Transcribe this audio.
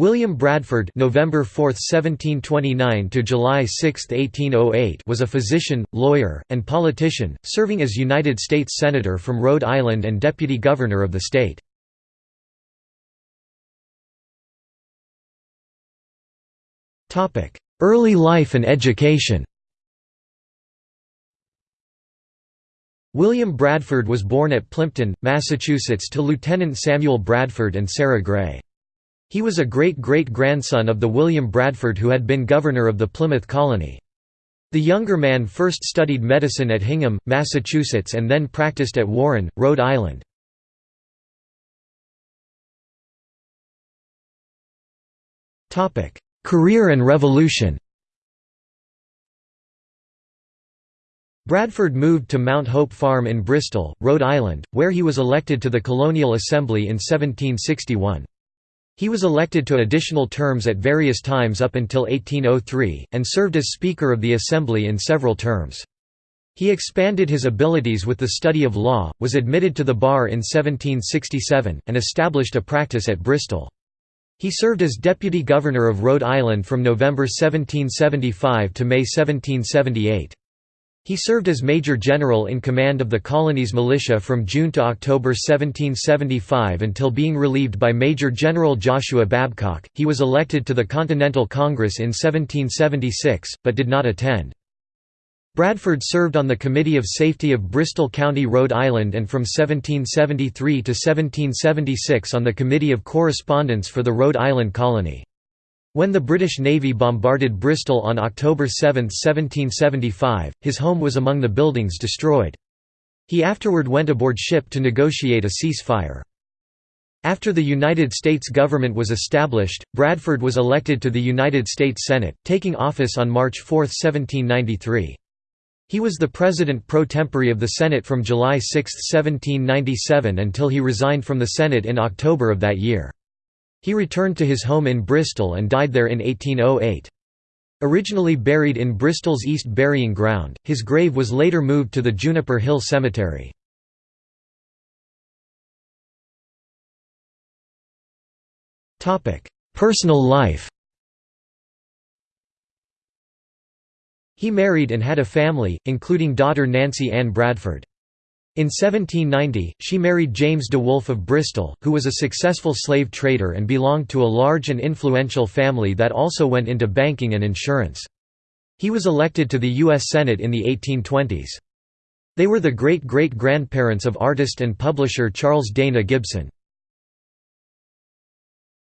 William Bradford November 4, 1729 to July 6, 1808 was a physician, lawyer, and politician, serving as United States Senator from Rhode Island and Deputy Governor of the state. Early life and education William Bradford was born at Plympton, Massachusetts to Lieutenant Samuel Bradford and Sarah Gray. He was a great-great-grandson of the William Bradford who had been governor of the Plymouth colony. The younger man first studied medicine at Hingham, Massachusetts and then practiced at Warren, Rhode Island. Career and revolution Bradford moved to Mount Hope Farm in Bristol, Rhode Island, where he was elected to the Colonial Assembly in 1761. He was elected to additional terms at various times up until 1803, and served as Speaker of the Assembly in several terms. He expanded his abilities with the study of law, was admitted to the bar in 1767, and established a practice at Bristol. He served as Deputy Governor of Rhode Island from November 1775 to May 1778. He served as Major General in command of the colony's militia from June to October 1775 until being relieved by Major General Joshua Babcock. He was elected to the Continental Congress in 1776, but did not attend. Bradford served on the Committee of Safety of Bristol County, Rhode Island and from 1773 to 1776 on the Committee of Correspondence for the Rhode Island Colony. When the British Navy bombarded Bristol on October 7, 1775, his home was among the buildings destroyed. He afterward went aboard ship to negotiate a ceasefire. After the United States government was established, Bradford was elected to the United States Senate, taking office on March 4, 1793. He was the president pro tempore of the Senate from July 6, 1797 until he resigned from the Senate in October of that year. He returned to his home in Bristol and died there in 1808. Originally buried in Bristol's East Burying Ground, his grave was later moved to the Juniper Hill Cemetery. Personal life He married and had a family, including daughter Nancy Ann Bradford. In 1790, she married James DeWolf of Bristol, who was a successful slave trader and belonged to a large and influential family that also went into banking and insurance. He was elected to the U.S. Senate in the 1820s. They were the great-great-grandparents of artist and publisher Charles Dana Gibson.